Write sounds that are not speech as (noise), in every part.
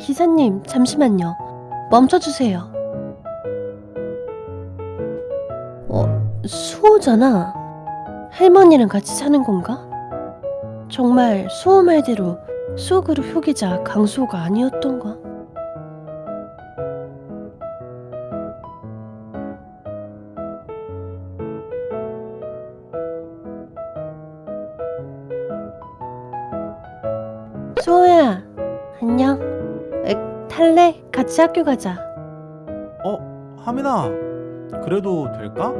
기사님, 잠시만요. 멈춰주세요. 어, 수호잖아. 할머니랑 같이 사는 건가? 정말 수호 말대로 수호 그룹 효기자 강수호가 아니었던가? 탈래? 같이 학교 가자. 어, 하민아. 그래도 될까?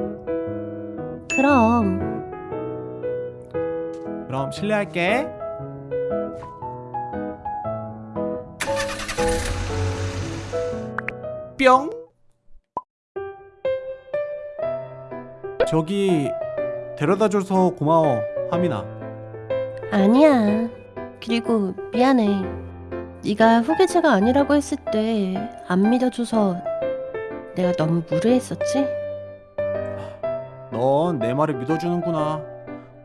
그럼. 그럼 실례할게. 뿅. 저기 데려다줘서 고마워, 하민아. 아니야. 그리고 미안해. 네가 후계자가 아니라고 했을 때 안 믿어줘서 내가 너무 무례했었지? 넌 내 말을 믿어주는구나.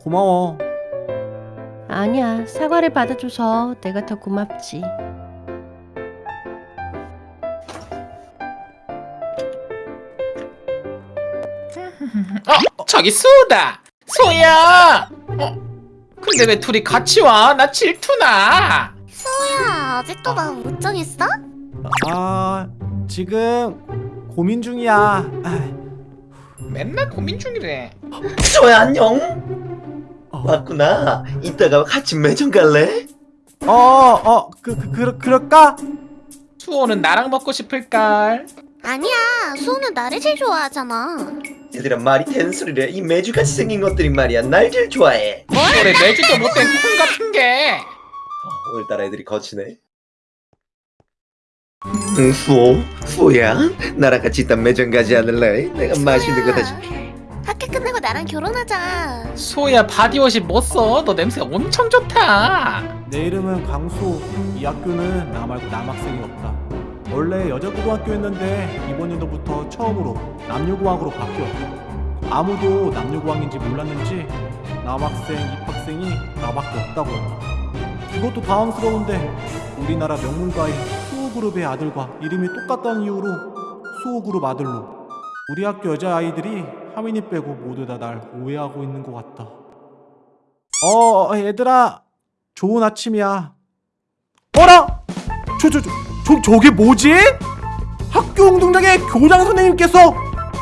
고마워. 아니야. 사과를 받아줘서 내가 더 고맙지. 어, 저기 수다. 소야. 어, 근데 왜 둘이 같이 와? 나 질투나. 아직도 나못 정했어? 아, 지금 고민 중이야. 아, 맨날 고민 중이래. 소야 안녕 어, 왔구나 이따가 같이 매점 갈래? 어, 어, 그, 그, 그, 그럴까? 수호는 나랑 먹고 싶을걸. 아니야 소는 나를 제일 좋아하잖아 얘들아 말이 된소리래 이 매주같이 생긴 것들이 말이야 날 제일 좋아해 그래 내주도 못된 콩 같은 게. 어, 오늘따라 애들이 거치네 응 수호 수호야 나랑 같이 이따 매점 가지 않을래? 내가 맛있는 거 사줄게 학교 끝나고 나랑 결혼하자 수호야 바디워시 못 써. 너 냄새 엄청 좋다. 내 이름은 강수. 이 학교는 나 말고 남학생이 없다. 원래 여자 고등학교였는데 이번 연도부터 처음으로 남녀고학으로 바뀌었다. 아무도 남녀고학인지 몰랐는지 남학생, 입학생이 나밖에 없다고 한다. 이것도 당황스러운데 우리나라 명문가인 수호그룹의 아들과 이름이 똑같다는 이유로 수호그룹 아들로 우리 학교 여자아이들이 하민이 빼고 모두 다 날 오해하고 있는 것 같다. 어, 얘들아. 좋은 아침이야. 어라? 저, 저, 저, 저, 저게 뭐지? 학교 운동장에 교장 선생님께서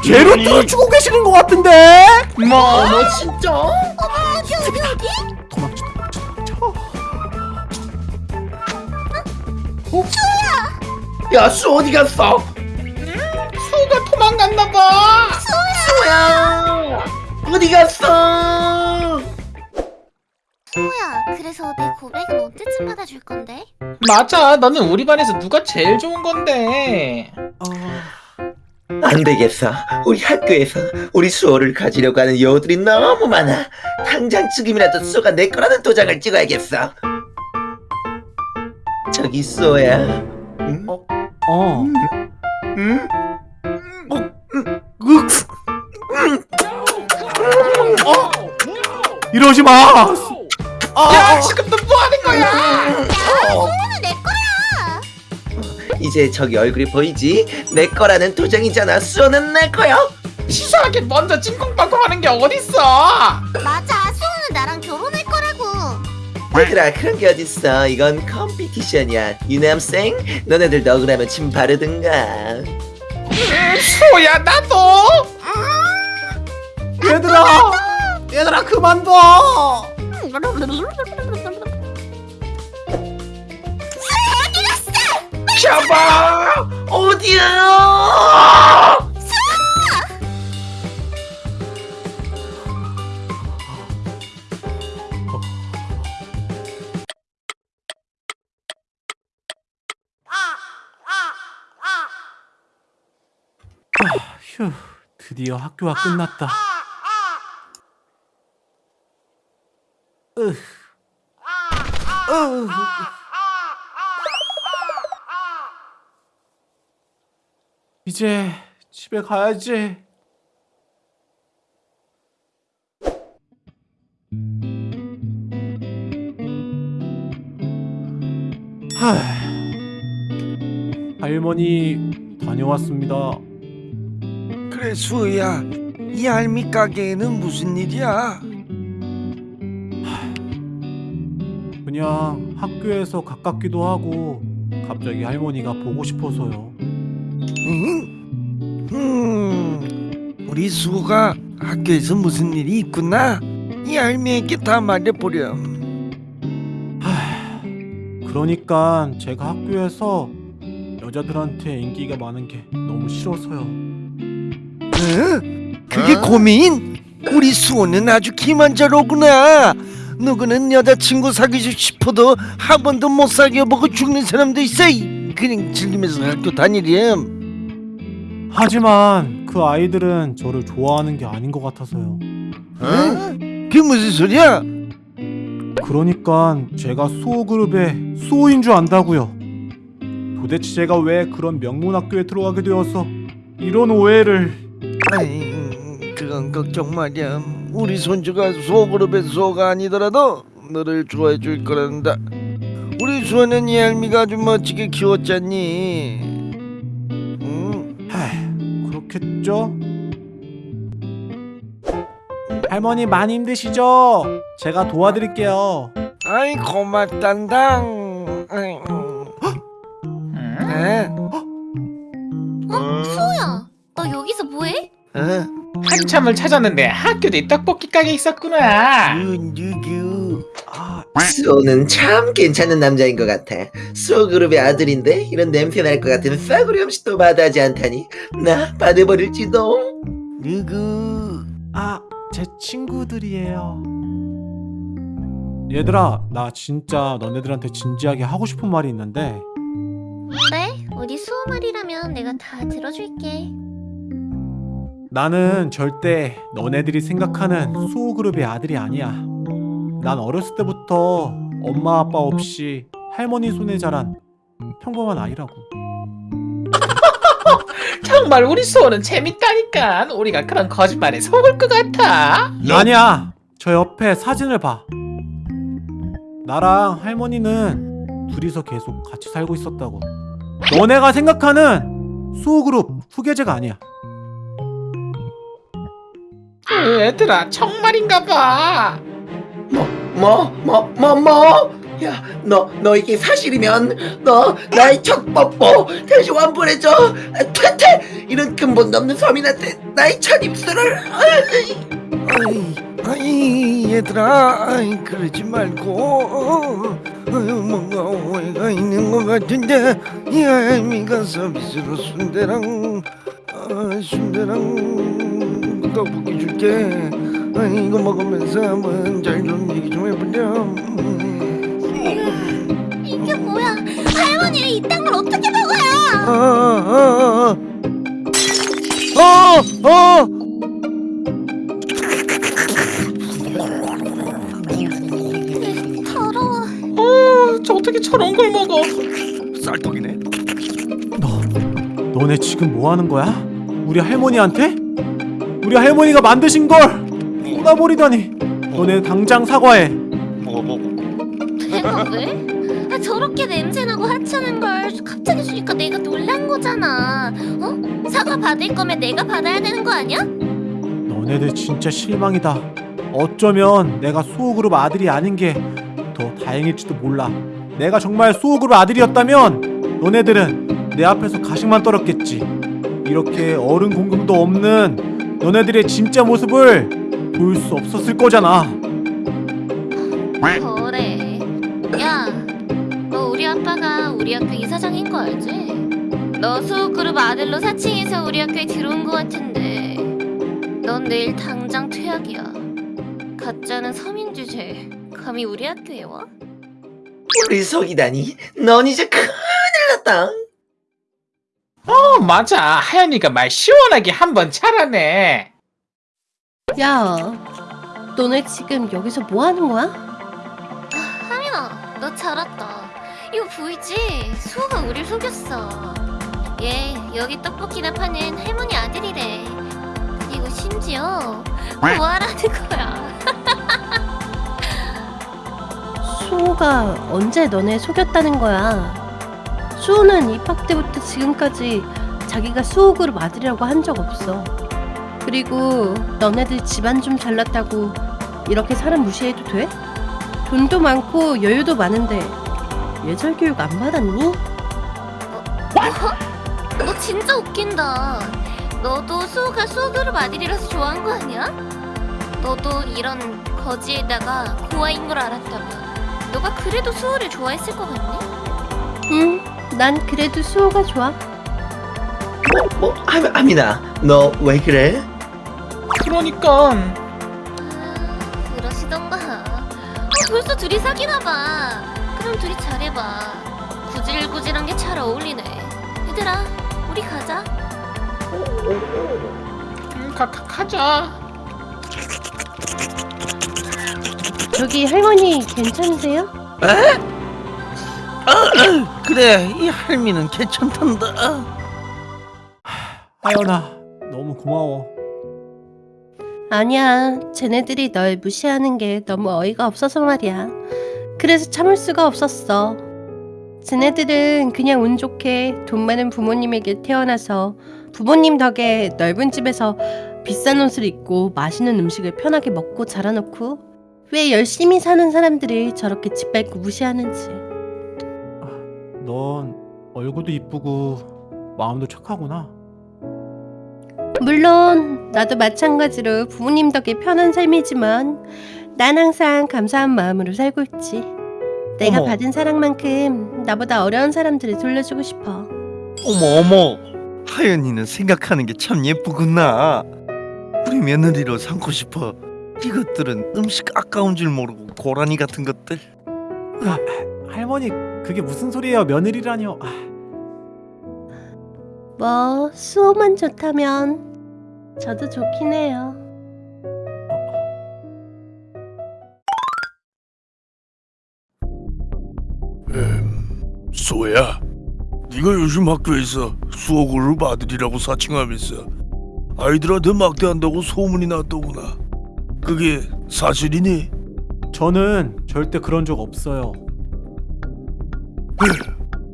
제로트를 추고 계시는 것 같은데? 뭐? 어머 진짜? 어디? 도망쳐, 도망쳐, 도망쳐. 야 수호 어디 갔어? 수호가 도망갔나 봐. 수호야 어디 갔어? 소야 그래서 내 고백은 언제쯤 받아줄 건데? 맞아. 너는 우리 반에서 누가 제일 좋은 건데. 어, 안 되겠어. 우리 학교에서 우리 수호를 가지려고 하는 여우들이 너무 많아. 당장 지금이라도 수호가 내 거라는 도장을 찍어야겠어. 저기 수호야. 응? 어. 응? 이러지 마. 아, 야 지금 너뭐 하는 거야? 어, 소는 내 거야 이제 저기 얼굴이 보이지? 내 거라는 도장이잖아. 수호는 내 거야. 치사하게 먼저 찐콩빵콩 하는 게 어딨어? 맞아 얘들아 그런 게 어딨어. 이건 컴피티션이야. 유남생 너네들도 억울하면 침 바르든가. 음, 수호야 나도. 얘들아, 얘들아 그만둬. 잡아! 어디야? 드디어 학교가 끝났다. 으, 으. 이제 집에 가야지. 하, 할머니 다녀왔습니다. 그래 수호야 이 알미 가게에는 무슨 일이야? 그냥 학교에서 가깝기도 하고 갑자기 할머니가 보고 싶어서요. 응? 음, 우리 수호가 학교에서 무슨 일이 있구나 이 알미에게 다 말해보렴 그러니까 제가 학교에서 여자들한테 인기가 많은 게 너무 싫어서요. 응? 그게 고민? 우리 수호는 아주 기만자로구나 누구는 여자친구 사귀고 싶어도 한 번도 못 사귀어보고 죽는 사람도 있어 그냥 즐기면서 학교 다니렴 하지만 그 아이들은 저를 좋아하는 게 아닌 것 같아서요. 응? 그게 무슨 소리야? 그러니까 제가 수호 그룹의 수호인 줄 안다고요. 도대체 제가 왜 그런 명문 학교에 들어가게 되어서 이런 오해를 아이, 그건 걱정 마렴. 우리 손주가 수호그룹의 수호가 아니더라도 너를 좋아해 줄 거란다. 우리 수호는 이 할미가 아주 멋지게 키웠잖니. 응? 하, 그렇겠죠? 할머니 많이 힘드시죠? 제가 도와드릴게요. 아이 고맙단당. 어? 한참을 찾았는데 학교 뒤 떡볶이 가게 있었구나. 그 누구? 아, 수호는 참 괜찮은 남자인 것 같아. 수호 그룹의 아들인데 이런 냄새 날 것 같은 싸구려 음식도 마다하지 않다니 나 받아버릴지도. 누구? 아, 제 친구들이에요. 얘들아, 나 진짜 너네들한테 진지하게 하고 싶은 말이 있는데 그래 우리 수호 말이라면 내가 다 들어줄게 나는 절대 너네들이 생각하는 수호 그룹의 아들이 아니야. 난 어렸을 때부터 엄마 아빠 없이 할머니 손에 자란 평범한 아이라고. (laughs) 정말 우리 수호는 재밌다니까. 우리가 그런 거짓말에 속을 것 같아. 아니야. 저 옆에 사진을 봐. 나랑 할머니는 둘이서 계속 같이 살고 있었다고. 너네가 생각하는 수호 그룹 후계자가 아니야. 그 애들아 정말인가 봐. 뭐, 뭐, 뭐, 뭐? 야, 너, 너 이게 사실이면 너 나의 첫 뽀뽀 다시 완불해줘. 아, 퇴퇴! 이런 근본도 없는 서민한테 나의 첫 입술을. 아이, 아이 얘들아, 아이 그러지 말고 어, 어, 뭔가 오해가 있는 것 같은데 이 할미가 서비스로 순대랑 아, 순대랑 떡볶이 줄게. 아, 이거 먹으면서 한번 잘좀 얘기 좀 해보렴. 이게 뭐야 할머니 이딴 걸 어떻게 먹어요 아, 아, 아, 어, 어. 더러워 어, 저 어떻게 저런 걸 먹어? 쌀떡이네. 너, 너네 지금 뭐 하는 거야? 우리 할머니한테? 우리 할머니가 만드신 걸 쏟아버리다니. 너네 당장 사과해. 내가 왜? 아, 저렇게 냄새나고 하찮은 걸 갑자기 주니까 내가 놀란 거잖아 어? 사과 받을 거면 내가 받아야 되는 거 아니야? 너네들 진짜 실망이다. 어쩌면 내가 수호그룹 아들이 아닌 게 더 다행일지도 몰라. 내가 정말 수호그룹 아들이었다면 너네들은 내 앞에서 가식만 떨었겠지. 이렇게 어른 공경도 없는 너네들의 진짜 모습을 보일 수 없었을 거잖아. 그래 야너 우리 아빠가 우리 학교 이사장인 거 알지? 너 수호그룹 아들로 사칭해서 우리 학교에 들어온 거 같은데 넌 내일 당장 퇴학이야 가짜는 서민 주제 감히 우리 학교에 와? 우리 속이다니. 넌 이제 큰일 났다. 어 맞아. 하연이가 말 시원하게 한번 잘하네. 야, 너네 지금 여기서 뭐 하는 거야? 하민아 너 잘 왔다 이거 보이지? 수호가 우릴 속였어 얘 여기 떡볶이나 파는 할머니 아들이래 그리고 심지어 뭐하라는 거야 (laughs) 수호가 언제 너네 속였다는 거야? 수호는 입학 때부터 지금까지 자기가 수호 그룹 아들이라고 한 적 없어. 그리고 너네들 집안 좀 잘났다고 이렇게 사람 무시해도 돼? 돈도 많고 여유도 많은데 예절 교육 안 받았니? 너 진짜 웃긴다. 너도 수호가 수호그룹 아들이라서 좋아한 거 아니야? 너도 이런 거지에다가 고아인 걸 알았다면 너가 그래도 수호를 좋아했을 것 같니? 응, 난 그래도 수호가 좋아. 뭐, 뭐 하, 하민아 너 왜 그래? 그러니까 아, 그러시던가. 어, 벌써 둘이 사귀나 봐. 그럼 둘이 잘해봐. 구질구질한 게 잘 어울리네. 얘들아, 우리 가자. 음, 가, 가, 가자 저기 할머니 괜찮으세요? 그래 이 할미는 괜찮단다 하연아, 너무 고마워. 아니야, 쟤네들이 널 무시하는 게 너무 어이가 없어서 말이야. 그래서 참을 수가 없었어. 쟤네들은 그냥 운 좋게 돈 많은 부모님에게 태어나서 부모님 덕에 넓은 집에서 비싼 옷을 입고 맛있는 음식을 편하게 먹고 자라놓고 왜 열심히 사는 사람들을 저렇게 짓밟고 무시하는지. 넌 얼굴도 이쁘고 마음도 착하구나. 물론 나도 마찬가지로 부모님 덕에 편한 삶이지만 난 항상 감사한 마음으로 살고 있지. 내가 어머. 받은 사랑만큼 나보다 어려운 사람들을 돌려주고 싶어. 어머 어머 하연이는 생각하는 게 참 예쁘구나 우리 며느리로 삼고 싶어 이것들은 음식 아까운 줄 모르고 고라니 같은 것들 아, 할머니, 그게 무슨 소리예요? 며느리라뇨. 아, 뭐 수호만 좋다면 저도 좋긴 해요. 소야, 네가 요즘 학교에서 수호 그룹 아들이라고 사칭하면서 아이들한테 막대한다고 소문이 났더구나. 그게 사실이니? 저는 절대 그런 적 없어요.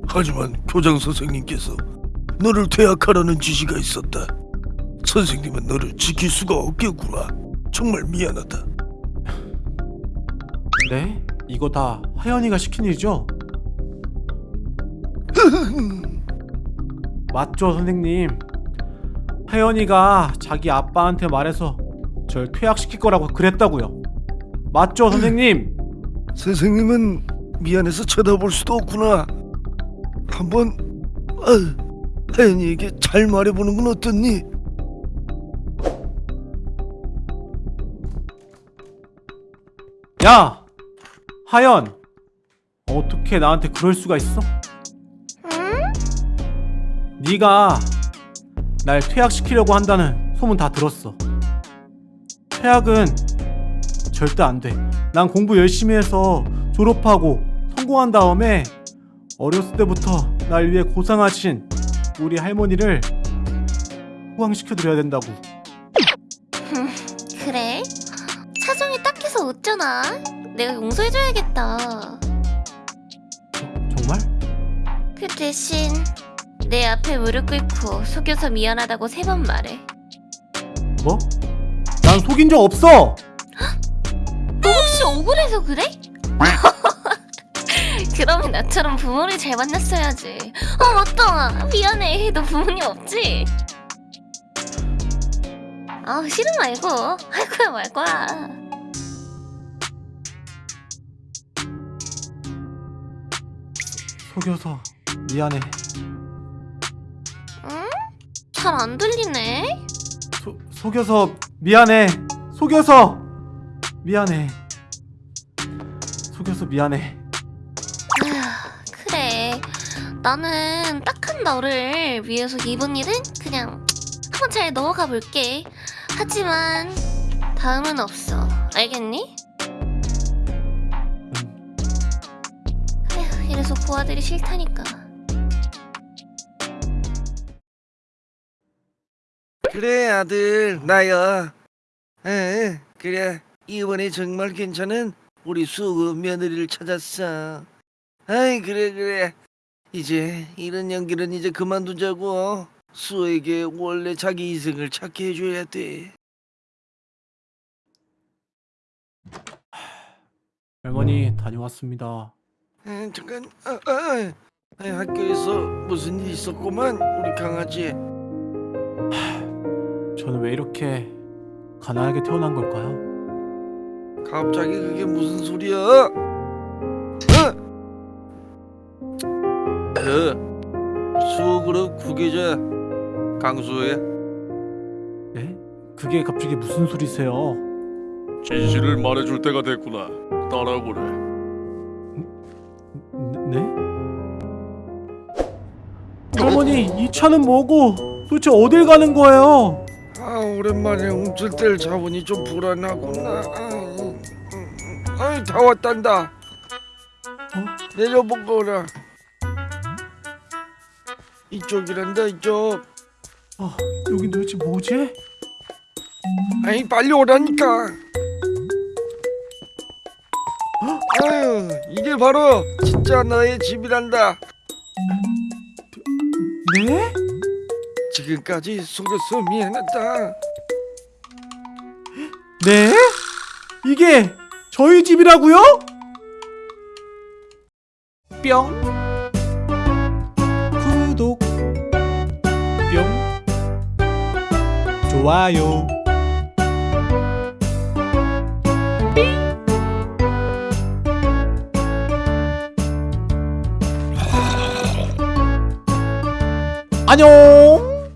하지만 교장 선생님께서 너를 퇴학하라는 지시가 있었다. 선생님은 너를 지킬 수가 없겠구나. 정말 미안하다. 네? 이거 다 하연이가 시킨 일이죠? (laughs) 맞죠, 선생님? 하연이가 자기 아빠한테 말해서 절 퇴학시킬 거라고 그랬다고요. 맞죠, 선생님? (laughs) 선생님은 미안해서 쳐다볼 수도 없구나. 한번 아, 하연이에게 잘 말해보는 건 어떻니? 야! 하연! 어떻게 나한테 그럴 수가 있어? 응? 네가 날 퇴학시키려고 한다는 소문 다 들었어. 퇴학은 절대 안 돼. 난 공부 열심히 해서 졸업하고 성공한 다음에 어렸을 때부터 날 위해 고생하신 우리 할머니를 호강시켜드려야 된다고. (laughs) 그래? 사정이 딱해서 어쩌나? 내가 용서해줘야겠다. 정말? 그 대신 내 앞에 무릎 꿇고 속여서 미안하다고 세 번 말해. 뭐? 난 속인 적 없어! 너 혹시 억울해서 그래? (laughs) 그러면 나처럼 부모를 잘 만났어야지. 어 맞다. 미안해. 너 부모님 없지? 아 싫은 말고 할 거야 말 거야. 속여서 미안해. 응? 잘 안 들리네. 소, 속여서 미안해. 속여서 미안해. 속여서 미안해. 나는 딱한 너를 위해서 이번 일은 그냥 한번 잘 넘어가 볼게. 하지만 다음은 없어. 알겠니? 음, 에휴, 이래서 부하들이 싫다니까. 그래 아들 나야 에 그래 이번에 정말 괜찮은 우리 수호 며느리를 찾았어 아이 그래 그래 이제 이런 연기는 이제 그만두자고. 수호에게 원래 자기 인생을 찾게 해줘야 돼. 할머니 다녀왔습니다. 에, 잠깐, 아, 아, 아, 학교에서 무슨 일 있었구만 우리 강아지. 저는 왜 이렇게 가난하게 태어난 걸까요? 갑자기 그게 무슨 소리야? 그 수호그룹 후계자 강수호야. 네? 그게 갑자기 무슨 소리세요? 진실을 말해줄 때가 됐구나. 따라오래. 네? 할머니 이 차는 뭐고 도대체 어딜 가는 거예요? 아 오랜만에 움찔 때를 잡으니 좀 불안하구나. 아, 음, 음, 아이 다 왔단다. 내려보거라. 이쪽이란다 이쪽. 아 여긴 도대체 뭐지? 아이 빨리 오라니까. 아유 이게 바로 진짜 너의 집이란다. 네? 지금까지 속여서 미안하다. 네? 이게 저희 집이라고요? 뿅 좋아요. 안녕